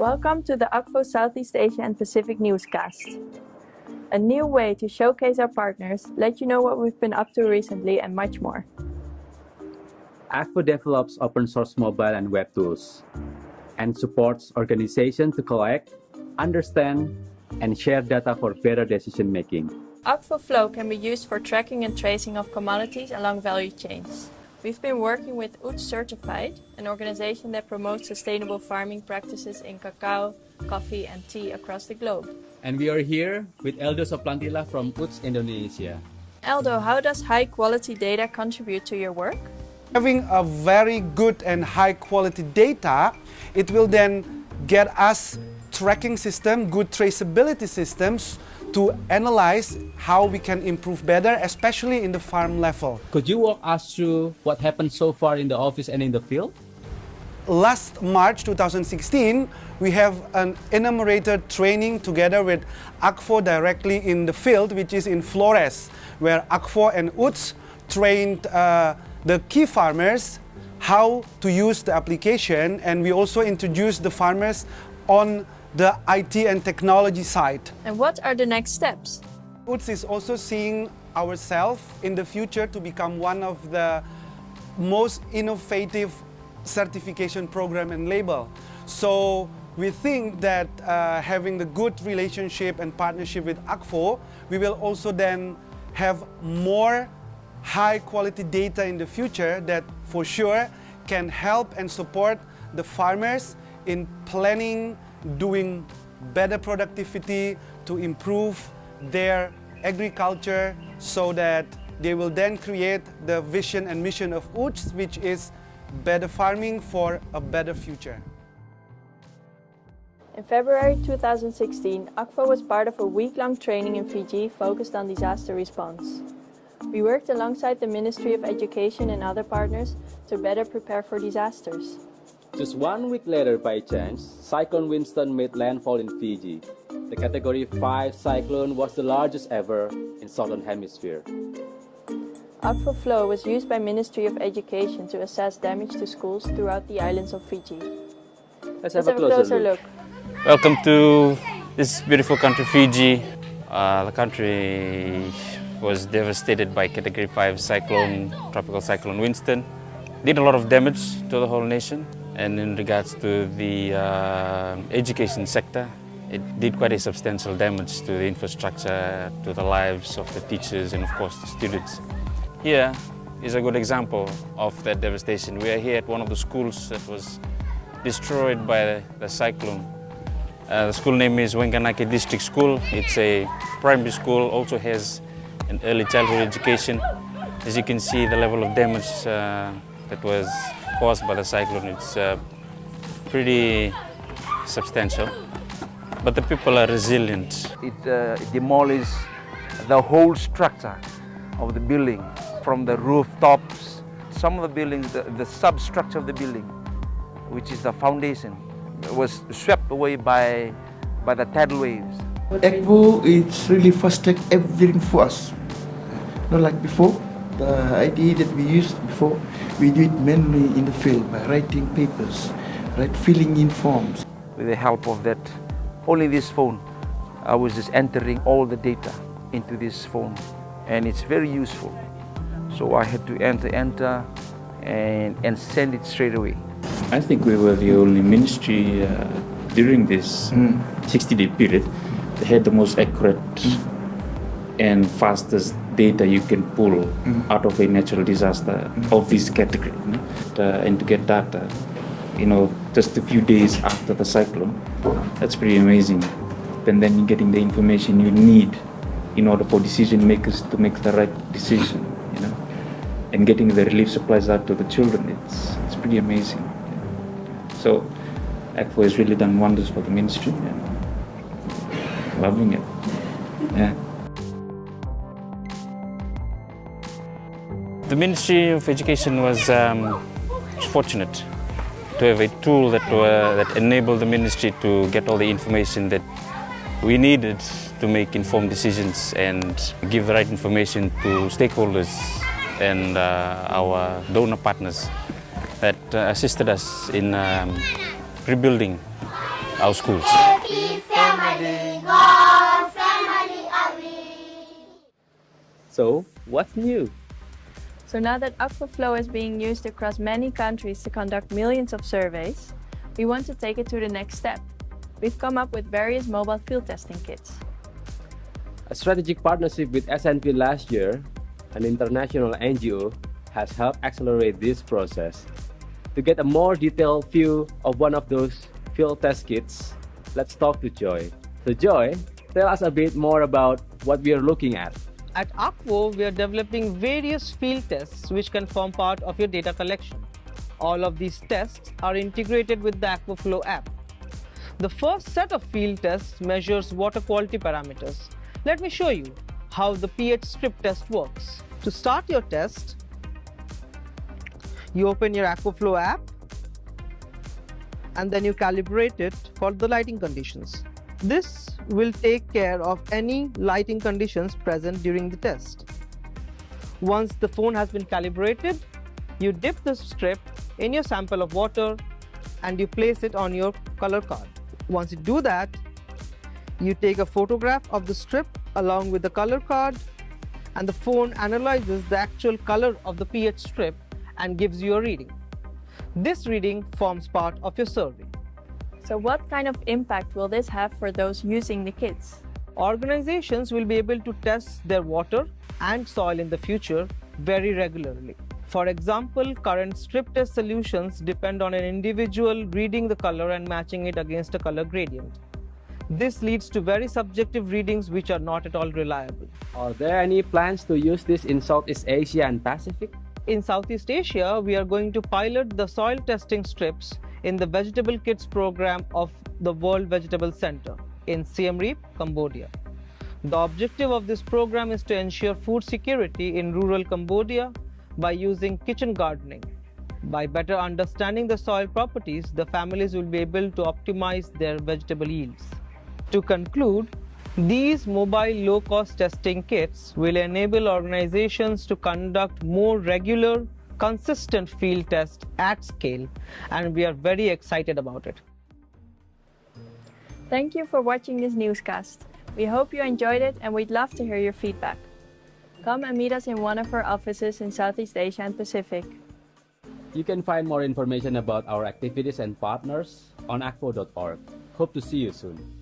Welcome to the Akvo Southeast Asia and Pacific newscast. A new way to showcase our partners, let you know what we've been up to recently and much more. Akvo develops open source mobile and web tools and supports organizations to collect, understand, and share data for better decision making. Akvo Flow can be used for tracking and tracing of commodities along value chains. We've been working with UTZ Certified, an organization that promotes sustainable farming practices in cacao, coffee and tea across the globe. And we are here with Eldo Soplantila from UTZ Indonesia. Eldo, how does high quality data contribute to your work? Having a very good and high quality data, it will then get us tracking system, good traceability systems to analyze how we can improve better, especially in the farm level. Could you walk us through what happened so far in the office and in the field? Last March 2016, we have an enumerated training together with Akvo directly in the field, which is in Flores, where Akvo and UTZ trained uh, the key farmers how to use the application and we also introduced the farmers on the IT and technology side. And what are the next steps? UTZ is also seeing ourselves in the future to become one of the most innovative certification program and label. So we think that uh, having the good relationship and partnership with Akvo, we will also then have more high quality data in the future that for sure can help and support the farmers in planning doing better productivity to improve their agriculture so that they will then create the vision and mission of UTZ, which is better farming for a better future. In February 2016, Akvo was part of a week-long training in Fiji focused on disaster response. We worked alongside the Ministry of Education and other partners to better prepare for disasters. Just one week later, by chance, Cyclone Winston made landfall in Fiji. The Category 5 cyclone was the largest ever in Southern Hemisphere. Akvo Flow was used by Ministry of Education to assess damage to schools throughout the islands of Fiji. Let's Let's have, a closer, look. Welcome to this beautiful country, Fiji. Uh, the country was devastated by Category 5 cyclone, tropical cyclone Winston. Did a lot of damage to the whole nation. And in regards to the uh, education sector, it did quite a substantial damage to the infrastructure, to the lives of the teachers and of course the students. Here is a good example of that devastation. We are here at one of the schools that was destroyed by the, cyclone. Uh, the school name is Wanganake District School. It's a primary school, also has an early childhood education. As you can see, the level of damage uh, that was caused by the cyclone, it's uh, pretty substantial. But the people are resilient. It uh, demolished the whole structure of the building, from the rooftops. Some of the buildings, the, the substructure of the building, which is the foundation, was swept away by, by the tidal waves. Akvo is really fast track everything for us. Not like before, the idea that we used before, we do it mainly in the field by writing papers, right, filling in forms. With the help of that, only this phone, I was just entering all the data into this phone and it's very useful. So I had to enter, enter and, and send it straight away. I think we were the only ministry uh, during this 60-day period that had the most accurate and fastest data you can pull out of a natural disaster of this category. you know. Uh, and to get data, you know, just a few days after the cyclone, that's pretty amazing. And then you're getting the information you need in order for decision makers to make the right decision, you know. And getting the relief supplies out to the children, it's, it's pretty amazing. So Akvo has really done wonders for the ministry and loving it. Yeah. The Ministry of Education was um, fortunate to have a tool that, uh, that enabled the ministry to get all the information that we needed to make informed decisions and give the right information to stakeholders and uh, our donor partners that uh, assisted us in um, rebuilding our schools. So, what's new? So now that Akvo Flow is being used across many countries to conduct millions of surveys, we want to take it to the next step. We've come up with various mobile field testing kits. A strategic partnership with SNV last year, an international NGO, has helped accelerate this process. To get a more detailed view of one of those field test kits, let's talk to Joy. So Joy, tell us a bit more about what we are looking at. At Akvo, we are developing various field tests which can form part of your data collection. All of these tests are integrated with the Akvo Flow app. The first set of field tests measures water quality parameters. Let me show you how the pH strip test works. To start your test, you open your Akvo Flow app and then you calibrate it for the lighting conditions. This will take care of any lighting conditions present during the test. Once the phone has been calibrated, you dip the strip in your sample of water and you place it on your color card. Once you do that, you take a photograph of the strip along with the color card and the phone analyzes the actual color of the pH strip and gives you a reading. This reading forms part of your survey. So what kind of impact will this have for those using the kits? Organizations will be able to test their water and soil in the future very regularly. For example, current strip test solutions depend on an individual reading the color and matching it against a color gradient. This leads to very subjective readings which are not at all reliable. Are there any plans to use this in Southeast Asia and Pacific? In Southeast Asia, we are going to pilot the soil testing strips in the Vegetable Kits program of the World Vegetable Center in Siem Reap, Cambodia. The objective of this program is to ensure food security in rural Cambodia by using kitchen gardening. By better understanding the soil properties, the families will be able to optimize their vegetable yields. To conclude, these mobile low-cost testing kits will enable organizations to conduct more regular, consistent field test at scale and we are very excited about it. Thank you for watching this newscast. We hope you enjoyed it and we'd love to hear your feedback. Come and meet us in one of our offices in Southeast Asia and Pacific. You can find more information about our activities and partners on akvo.org. Hope to see you soon.